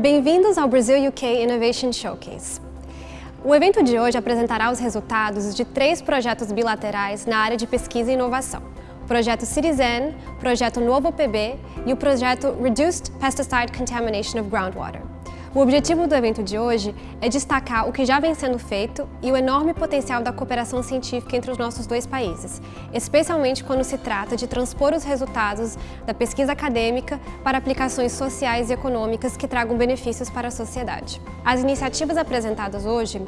Bem-vindos ao Brazil UK Innovation Showcase. O evento de hoje apresentará os resultados de três projetos bilaterais na área de pesquisa e inovação. O projeto Citizen, o projeto Novo PB e o projeto Reduced Pesticide Contamination of Groundwater. O objetivo do evento de hoje é destacar o que já vem sendo feito e o enorme potencial da cooperação científica entre os nossos dois países, especialmente quando se trata de transpor os resultados da pesquisa acadêmica para aplicações sociais e econômicas que tragam benefícios para a sociedade. As iniciativas apresentadas hoje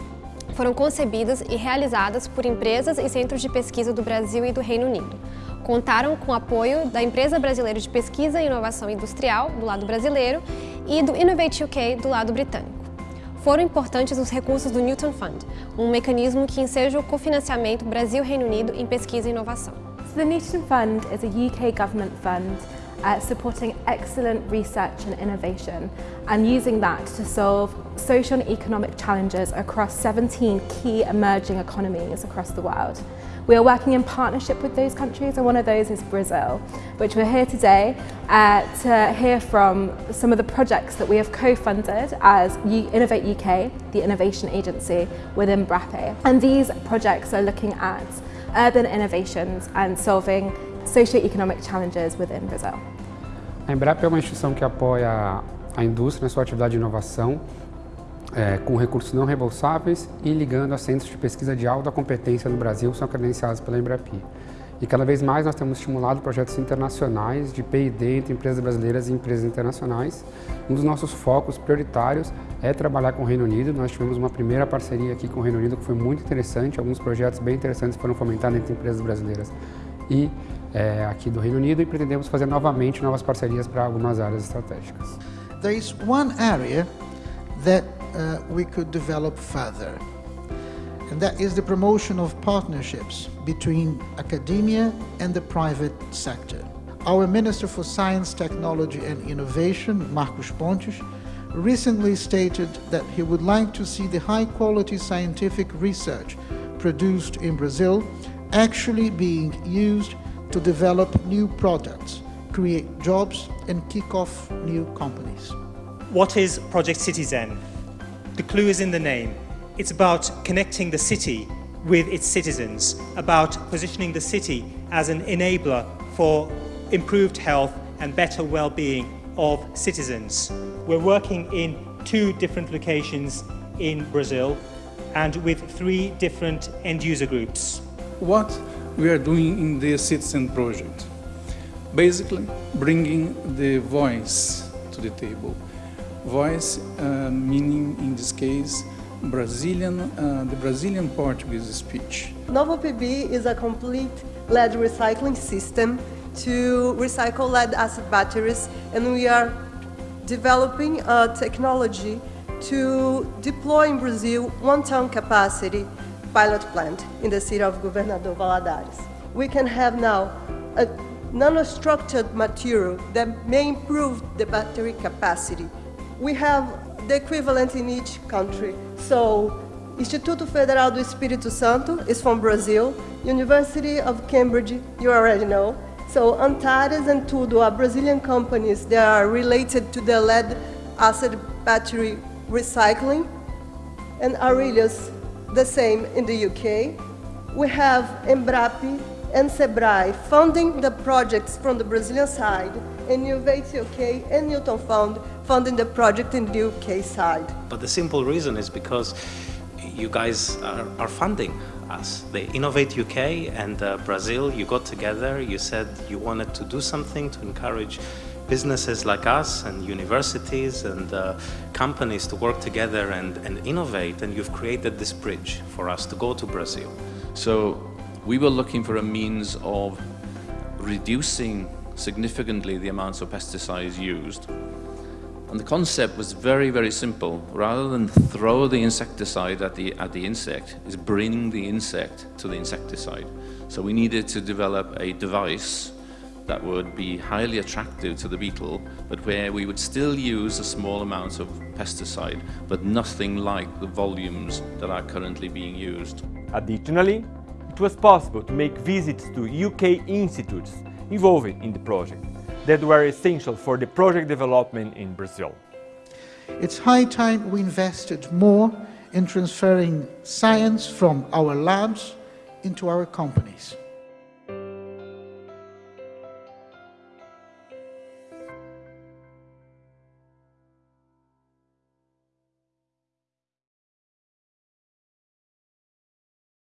foram concebidas e realizadas por empresas e centros de pesquisa do Brasil e do Reino Unido. Contaram com o apoio da Empresa Brasileira de Pesquisa e Inovação Industrial, do lado brasileiro, e do Innovate UK, do lado britânico. Foram importantes os recursos do Newton Fund, um mecanismo que enseja o cofinanciamento Brasil-Reino Unido em pesquisa e inovação. So the Newton Fund is a UK government fund uh, supporting excellent research and innovation and using that to solve social and economic challenges across 17 key emerging economies across the world. We are working in partnership with those countries and one of those is Brazil, which we're here today uh, to hear from some of the projects that we have co-funded as Innovate UK, the innovation agency within BRAPE. And these projects are looking at urban innovations and solving socio-economic challenges within Brazil. A Embrapa é uma instituição que apoia a indústria na sua atividade de inovação é, com recursos não reembolsáveis e ligando a centros de pesquisa de alta competência no Brasil que são credenciados pela Embrapi. E cada vez mais nós temos estimulado projetos internacionais de P&D entre empresas brasileiras e empresas internacionais. Um dos nossos focos prioritários é trabalhar com o Reino Unido. Nós tivemos uma primeira parceria aqui com o Reino Unido que foi muito interessante. Alguns projetos bem interessantes foram fomentados entre empresas brasileiras e é, aqui do Reino Unido e pretendemos fazer novamente novas parcerias para algumas áreas estratégicas. There is one area that uh, we could develop further and that is the promotion of partnerships between academia and the private sector. Our Minister for Science, Technology and Innovation, Marcos Pontes, recently stated that he would like to see the high-quality scientific research produced in Brazil actually being used to develop new products, create jobs and kick off new companies. What is Project Citizen? The clue is in the name. It's about connecting the city with its citizens, about positioning the city as an enabler for improved health and better well-being of citizens. We're working in two different locations in Brazil and with three different end-user groups. What we are doing in the Citizen project. Basically, bringing the voice to the table. Voice uh, meaning, in this case, Brazilian, uh, the Brazilian Portuguese speech. Novo PB is a complete lead recycling system to recycle lead acid batteries and we are developing a technology to deploy in Brazil one ton capacity pilot plant in the city of Governador Valadares. We can have now a nanostructured material that may improve the battery capacity. We have the equivalent in each country. So, Instituto Federal do Espírito Santo is from Brazil, University of Cambridge, you already know. So Antares and Tudo are Brazilian companies that are related to the lead acid battery recycling. And Aurelius the same in the UK. We have Embrapii and Sebrae funding the projects from the Brazilian side, and Innovate UK and Newton Fund funding the project in the UK side. But the simple reason is because you guys are, are funding us. The Innovate UK and uh, Brazil, you got together, you said you wanted to do something to encourage businesses like us and universities and uh, companies to work together and, and innovate and you've created this bridge for us to go to Brazil. So we were looking for a means of reducing significantly the amounts of pesticides used. And the concept was very, very simple. Rather than throw the insecticide at the, at the insect, is bring the insect to the insecticide. So we needed to develop a device that would be highly attractive to the beetle, but where we would still use a small amount of pesticide, but nothing like the volumes that are currently being used. Additionally, it was possible to make visits to UK institutes involved in the project that were essential for the project development in Brazil. It's high time we invested more in transferring science from our labs into our companies.